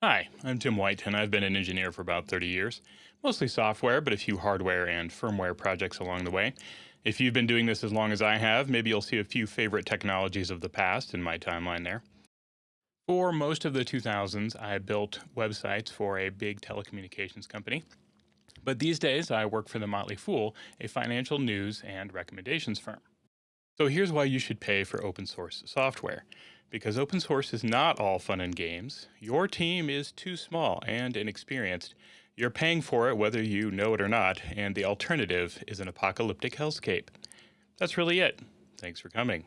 Hi, I'm Tim White, and I've been an engineer for about 30 years. Mostly software, but a few hardware and firmware projects along the way. If you've been doing this as long as I have, maybe you'll see a few favorite technologies of the past in my timeline there. For most of the 2000s, I built websites for a big telecommunications company. But these days, I work for The Motley Fool, a financial news and recommendations firm. So here's why you should pay for open source software. Because open source is not all fun and games. Your team is too small and inexperienced. You're paying for it whether you know it or not, and the alternative is an apocalyptic hellscape. That's really it. Thanks for coming.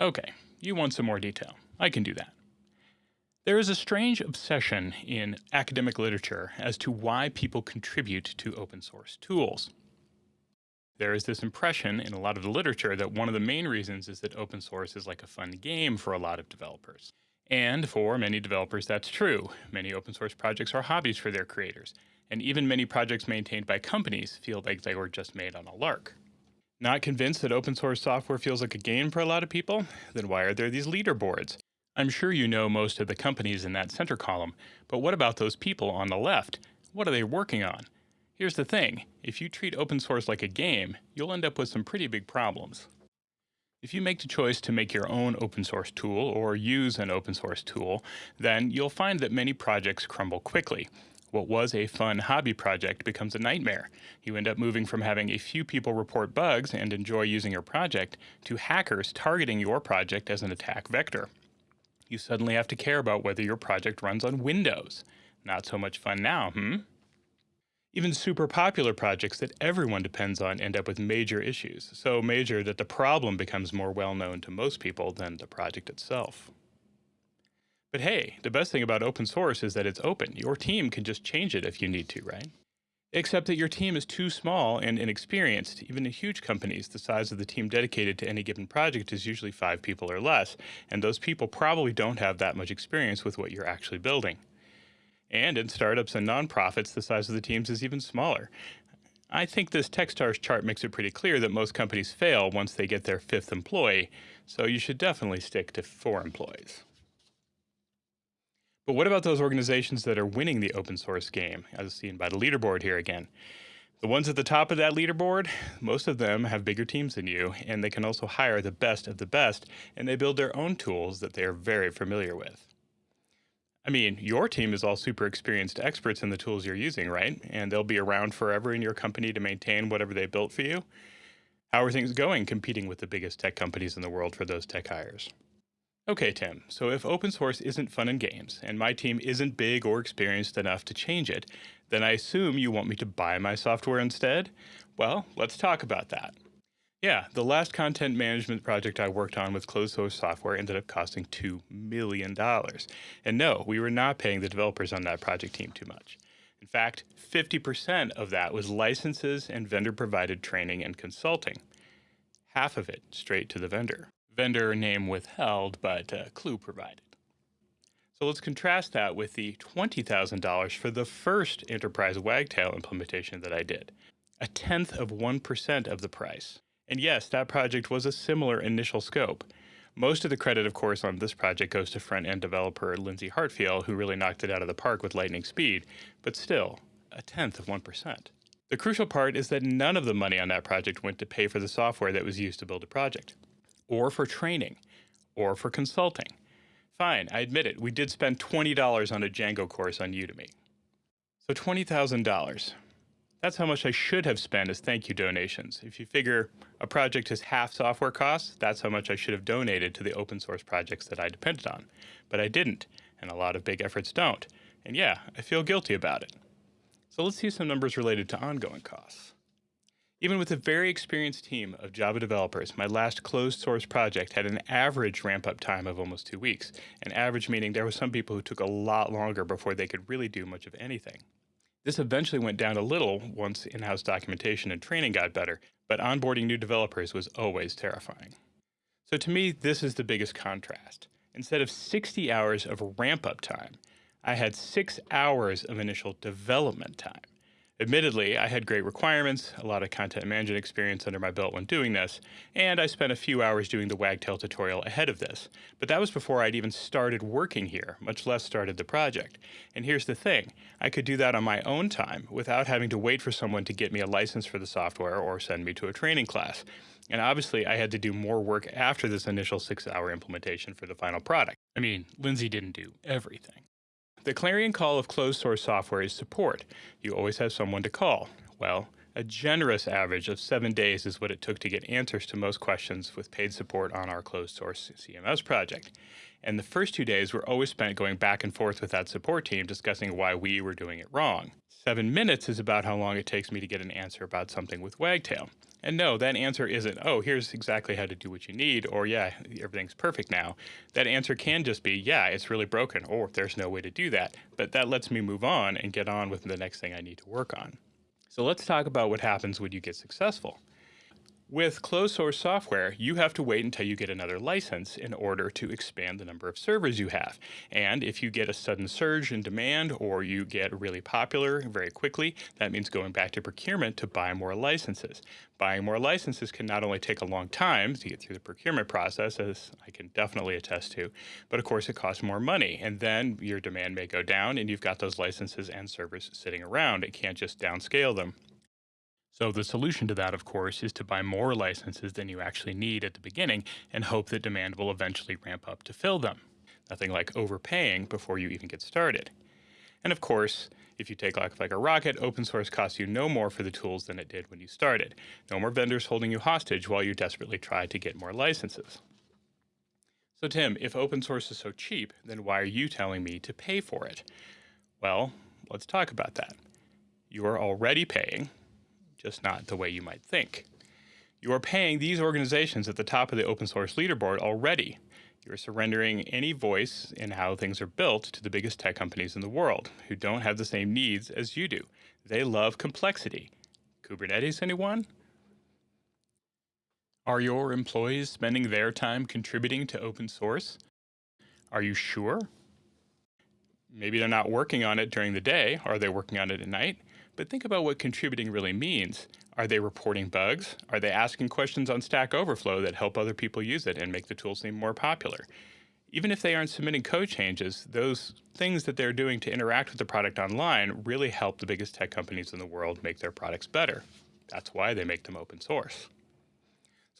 Okay, you want some more detail. I can do that. There is a strange obsession in academic literature as to why people contribute to open source tools. There is this impression in a lot of the literature that one of the main reasons is that open source is like a fun game for a lot of developers. And for many developers, that's true. Many open source projects are hobbies for their creators, and even many projects maintained by companies feel like they were just made on a lark. Not convinced that open source software feels like a game for a lot of people? Then why are there these leaderboards? I'm sure you know most of the companies in that center column, but what about those people on the left? What are they working on? Here's the thing, if you treat open source like a game, you'll end up with some pretty big problems. If you make the choice to make your own open source tool or use an open source tool, then you'll find that many projects crumble quickly. What was a fun hobby project becomes a nightmare. You end up moving from having a few people report bugs and enjoy using your project to hackers targeting your project as an attack vector. You suddenly have to care about whether your project runs on Windows. Not so much fun now, hmm? Even super popular projects that everyone depends on end up with major issues, so major that the problem becomes more well known to most people than the project itself. But hey, the best thing about open source is that it's open. Your team can just change it if you need to, right? Except that your team is too small and inexperienced. Even in huge companies, the size of the team dedicated to any given project is usually five people or less, and those people probably don't have that much experience with what you're actually building. And in startups and nonprofits, the size of the teams is even smaller. I think this Techstars chart makes it pretty clear that most companies fail once they get their fifth employee, so you should definitely stick to four employees. But what about those organizations that are winning the open source game, as seen by the leaderboard here again? The ones at the top of that leaderboard, most of them have bigger teams than you, and they can also hire the best of the best, and they build their own tools that they are very familiar with. I mean, your team is all super experienced experts in the tools you're using, right? And they'll be around forever in your company to maintain whatever they built for you. How are things going competing with the biggest tech companies in the world for those tech hires? Okay, Tim, so if open source isn't fun and games, and my team isn't big or experienced enough to change it, then I assume you want me to buy my software instead? Well, let's talk about that. Yeah, the last content management project I worked on with closed source software ended up costing $2 million. And no, we were not paying the developers on that project team too much. In fact, 50% of that was licenses and vendor provided training and consulting. Half of it straight to the vendor. Vendor name withheld, but uh, clue provided. So let's contrast that with the $20,000 for the first enterprise Wagtail implementation that I did. A tenth of 1% of the price. And yes, that project was a similar initial scope. Most of the credit, of course, on this project goes to front-end developer Lindsay Hartfield, who really knocked it out of the park with lightning speed, but still, a tenth of 1%. The crucial part is that none of the money on that project went to pay for the software that was used to build the project, or for training, or for consulting. Fine, I admit it, we did spend $20 on a Django course on Udemy. So $20,000. That's how much I should have spent as thank you donations. If you figure a project is half software costs, that's how much I should have donated to the open source projects that I depended on. But I didn't, and a lot of big efforts don't. And yeah, I feel guilty about it. So let's see some numbers related to ongoing costs. Even with a very experienced team of Java developers, my last closed source project had an average ramp up time of almost two weeks. An average meaning there were some people who took a lot longer before they could really do much of anything. This eventually went down a little once in-house documentation and training got better, but onboarding new developers was always terrifying. So to me, this is the biggest contrast. Instead of 60 hours of ramp-up time, I had six hours of initial development time. Admittedly, I had great requirements, a lot of content management experience under my belt when doing this, and I spent a few hours doing the Wagtail tutorial ahead of this. But that was before I'd even started working here, much less started the project. And here's the thing, I could do that on my own time without having to wait for someone to get me a license for the software or send me to a training class. And obviously, I had to do more work after this initial six hour implementation for the final product. I mean, Lindsay didn't do everything. The clarion call of closed source software is support. You always have someone to call. Well, a generous average of seven days is what it took to get answers to most questions with paid support on our closed source CMS project. And the first two days were always spent going back and forth with that support team discussing why we were doing it wrong. Seven minutes is about how long it takes me to get an answer about something with Wagtail. And no, that answer isn't, oh, here's exactly how to do what you need, or yeah, everything's perfect now. That answer can just be, yeah, it's really broken, or there's no way to do that. But that lets me move on and get on with the next thing I need to work on. So let's talk about what happens when you get successful. With closed source software, you have to wait until you get another license in order to expand the number of servers you have. And if you get a sudden surge in demand or you get really popular very quickly, that means going back to procurement to buy more licenses. Buying more licenses can not only take a long time to get through the procurement process, as I can definitely attest to, but of course it costs more money. And then your demand may go down and you've got those licenses and servers sitting around. It can't just downscale them. So the solution to that, of course, is to buy more licenses than you actually need at the beginning and hope that demand will eventually ramp up to fill them. Nothing like overpaying before you even get started. And of course, if you take like, like a rocket, open source costs you no more for the tools than it did when you started. No more vendors holding you hostage while you desperately try to get more licenses. So Tim, if open source is so cheap, then why are you telling me to pay for it? Well, let's talk about that. You are already paying, just not the way you might think. You are paying these organizations at the top of the open source leaderboard already. You're surrendering any voice in how things are built to the biggest tech companies in the world who don't have the same needs as you do. They love complexity. Kubernetes, anyone? Are your employees spending their time contributing to open source? Are you sure? Maybe they're not working on it during the day. Are they working on it at night? But think about what contributing really means. Are they reporting bugs? Are they asking questions on Stack Overflow that help other people use it and make the tool seem more popular? Even if they aren't submitting code changes, those things that they're doing to interact with the product online really help the biggest tech companies in the world make their products better. That's why they make them open source.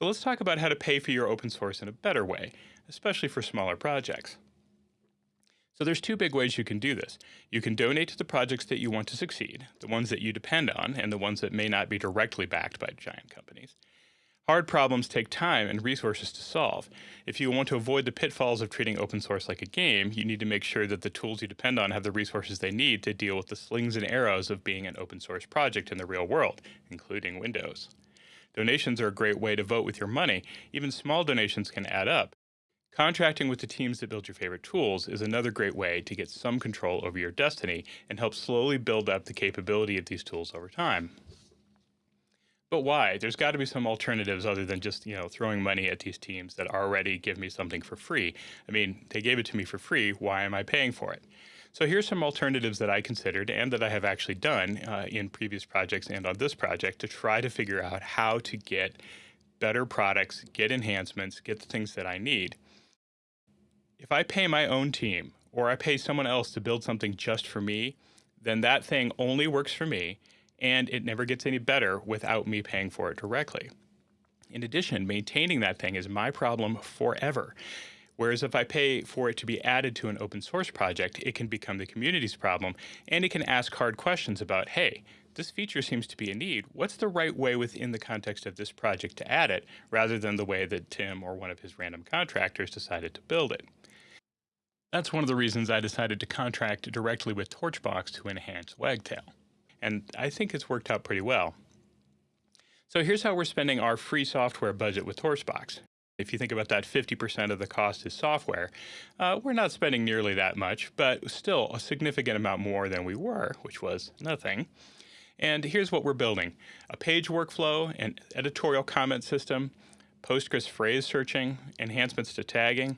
So let's talk about how to pay for your open source in a better way, especially for smaller projects. So there's two big ways you can do this. You can donate to the projects that you want to succeed, the ones that you depend on, and the ones that may not be directly backed by giant companies. Hard problems take time and resources to solve. If you want to avoid the pitfalls of treating open source like a game, you need to make sure that the tools you depend on have the resources they need to deal with the slings and arrows of being an open source project in the real world, including Windows. Donations are a great way to vote with your money. Even small donations can add up, Contracting with the teams that build your favorite tools is another great way to get some control over your destiny and help slowly build up the capability of these tools over time. But why? There's got to be some alternatives other than just, you know, throwing money at these teams that already give me something for free. I mean, they gave it to me for free. Why am I paying for it? So here's some alternatives that I considered and that I have actually done uh, in previous projects and on this project to try to figure out how to get better products, get enhancements, get the things that I need. If I pay my own team or I pay someone else to build something just for me, then that thing only works for me and it never gets any better without me paying for it directly. In addition, maintaining that thing is my problem forever. Whereas if I pay for it to be added to an open source project, it can become the community's problem and it can ask hard questions about, hey, this feature seems to be a need. What's the right way within the context of this project to add it rather than the way that Tim or one of his random contractors decided to build it? That's one of the reasons I decided to contract directly with Torchbox to enhance Wagtail. And I think it's worked out pretty well. So here's how we're spending our free software budget with Torchbox. If you think about that 50% of the cost is software, uh, we're not spending nearly that much, but still a significant amount more than we were, which was nothing. And here's what we're building. A page workflow, an editorial comment system, Postgres phrase searching, enhancements to tagging,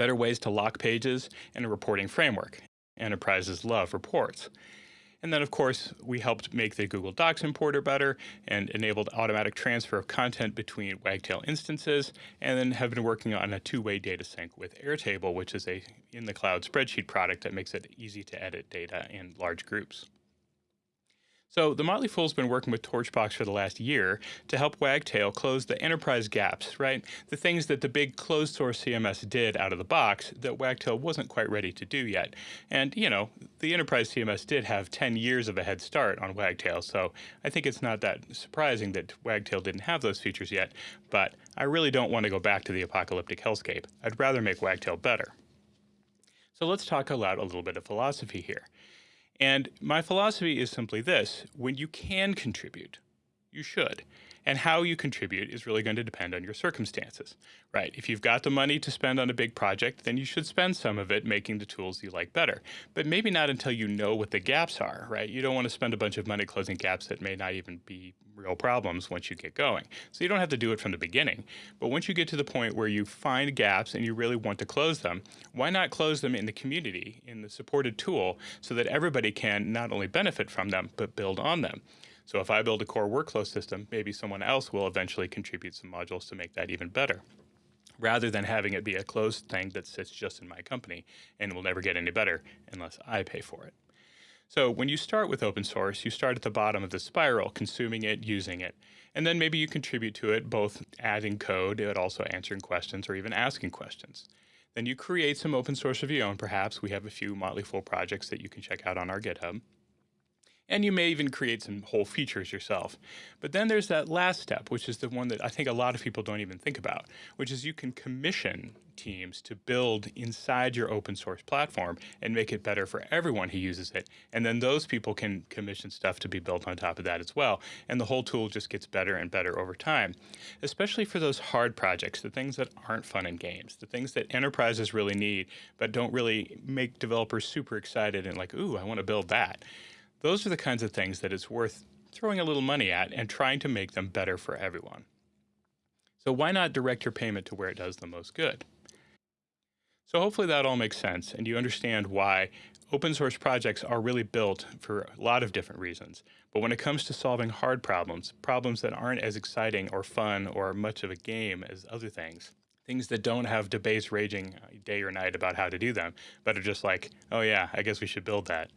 better ways to lock pages, and a reporting framework. Enterprises love reports. And then, of course, we helped make the Google Docs importer better and enabled automatic transfer of content between Wagtail instances, and then have been working on a two-way data sync with Airtable, which is a in-the-cloud spreadsheet product that makes it easy to edit data in large groups. So the Motley Fool's been working with Torchbox for the last year to help Wagtail close the enterprise gaps, right? The things that the big closed source CMS did out of the box that Wagtail wasn't quite ready to do yet. And, you know, the enterprise CMS did have 10 years of a head start on Wagtail, so I think it's not that surprising that Wagtail didn't have those features yet, but I really don't want to go back to the apocalyptic hellscape. I'd rather make Wagtail better. So let's talk about a little bit of philosophy here. And my philosophy is simply this when you can contribute, you should. And how you contribute is really going to depend on your circumstances, right? If you've got the money to spend on a big project, then you should spend some of it making the tools you like better. But maybe not until you know what the gaps are, right? You don't want to spend a bunch of money closing gaps that may not even be real problems once you get going. So you don't have to do it from the beginning. But once you get to the point where you find gaps and you really want to close them, why not close them in the community, in the supported tool, so that everybody can not only benefit from them, but build on them? So if I build a core workflow system, maybe someone else will eventually contribute some modules to make that even better rather than having it be a closed thing that sits just in my company and will never get any better unless I pay for it. So when you start with open source, you start at the bottom of the spiral, consuming it, using it. And then maybe you contribute to it, both adding code, but also answering questions or even asking questions. Then you create some open source of your own, perhaps. We have a few Motley Fool projects that you can check out on our GitHub and you may even create some whole features yourself. But then there's that last step, which is the one that I think a lot of people don't even think about, which is you can commission teams to build inside your open source platform and make it better for everyone who uses it. And then those people can commission stuff to be built on top of that as well. And the whole tool just gets better and better over time, especially for those hard projects, the things that aren't fun in games, the things that enterprises really need, but don't really make developers super excited and like, ooh, I want to build that. Those are the kinds of things that it's worth throwing a little money at and trying to make them better for everyone. So why not direct your payment to where it does the most good? So hopefully that all makes sense and you understand why open source projects are really built for a lot of different reasons. But when it comes to solving hard problems, problems that aren't as exciting or fun or much of a game as other things, things that don't have debates raging uh, day or night about how to do them, but are just like, oh yeah, I guess we should build that.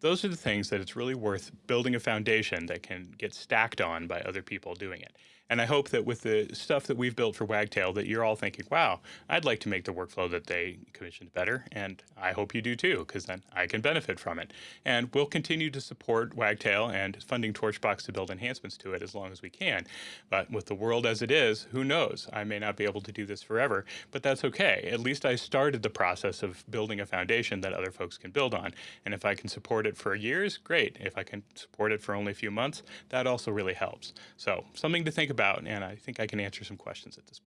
Those are the things that it's really worth building a foundation that can get stacked on by other people doing it. And I hope that with the stuff that we've built for Wagtail that you're all thinking, wow, I'd like to make the workflow that they commissioned better. And I hope you do too, because then I can benefit from it. And we'll continue to support Wagtail and funding Torchbox to build enhancements to it as long as we can. But with the world as it is, who knows? I may not be able to do this forever, but that's okay. At least I started the process of building a foundation that other folks can build on. And if I can support it for years, great. If I can support it for only a few months, that also really helps. So something to think about and I think I can answer some questions at this point.